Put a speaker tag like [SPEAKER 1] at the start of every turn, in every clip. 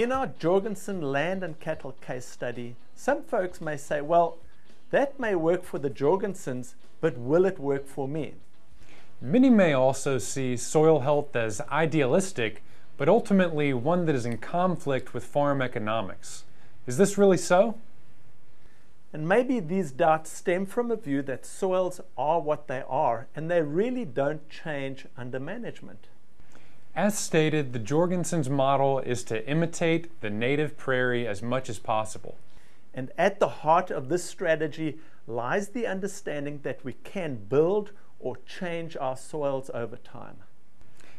[SPEAKER 1] In our Jorgensen land and cattle case study, some folks may say, well, that may work for the Jorgensens, but will it work for me?
[SPEAKER 2] Many may also see soil health as idealistic, but ultimately one that is in conflict with farm economics. Is this really so?
[SPEAKER 1] And maybe these doubts stem from a view that soils are what they are and they really don't change under management.
[SPEAKER 2] As stated, the Jorgensen's model is to imitate the native prairie as much as possible.
[SPEAKER 1] And at the heart of this strategy lies the understanding that we can build or change our soils over time.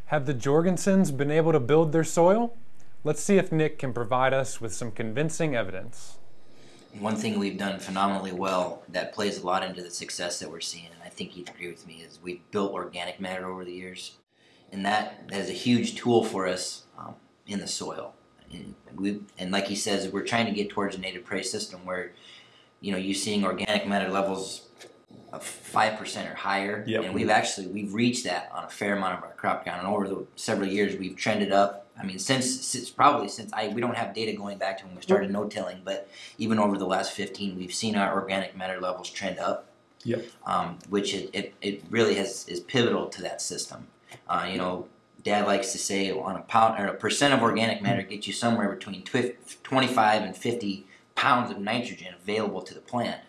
[SPEAKER 2] Have the Jorgensens been able to build their soil? Let's see if Nick can provide us with some convincing evidence.
[SPEAKER 3] One thing we've done phenomenally well that plays a lot into the success that we're seeing, and I think you'd agree with me, is we've built organic matter over the years. And that is a huge tool for us um, in the soil. And, we, and like he says, we're trying to get towards a native prairie system where, you know, you're seeing organic matter levels of five percent or higher, yep. and we've actually we've reached that on a fair amount of our crop count. And over the several years, we've trended up. I mean, since, since probably since I we don't have data going back to when we started no tilling, but even over the last fifteen, we've seen our organic matter levels trend up.
[SPEAKER 1] Yep.
[SPEAKER 3] Um, which it, it, it really has is pivotal to that system. Uh, you know, Dad likes to say on a pound or a percent of organic matter gets you somewhere between 25 and 50 pounds of nitrogen available to the plant.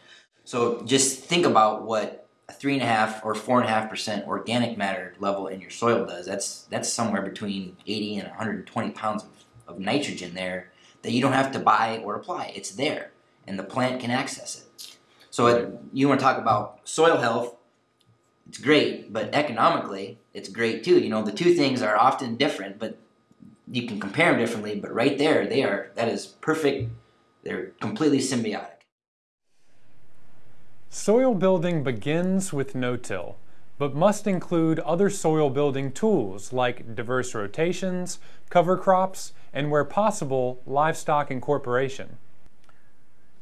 [SPEAKER 3] So just think about what a three and a half or four and a half percent organic matter level in your soil does. That's that's somewhere between 80 and 120 pounds of, of nitrogen there that you don't have to buy or apply. It's there, and the plant can access it. So it, you want to talk about soil health? It's great, but economically, it's great too. You know, the two things are often different, but you can compare them differently. But right there, they are. That is perfect. They're completely symbiotic.
[SPEAKER 2] Soil building begins with no-till, but must include other soil building tools like diverse rotations, cover crops, and where possible, livestock incorporation.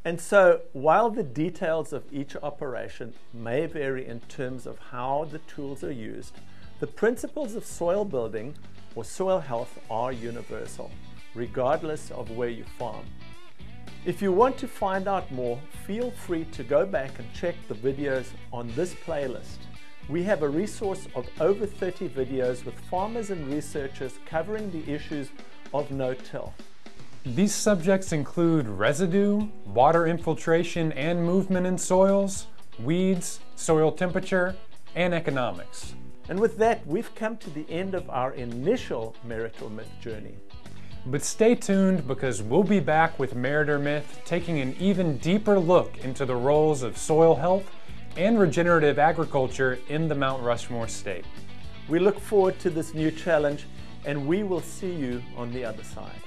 [SPEAKER 1] And so, while the details of each operation may vary in terms of how the tools are used, the principles of soil building or soil health are universal, regardless of where you farm. If you want to find out more, feel free to go back and check the videos on this playlist. We have a resource of over 30 videos with farmers and researchers covering the issues of no-till.
[SPEAKER 2] These subjects include residue, water infiltration and movement in soils, weeds, soil temperature, and economics.
[SPEAKER 1] And with that, we've come to the end of our initial Merit or Myth journey.
[SPEAKER 2] But stay tuned because we'll be back with Merit or Myth taking an even deeper look into the roles of soil health and regenerative agriculture in the Mount Rushmore state.
[SPEAKER 1] We look forward to this new challenge and we will see you on the other side.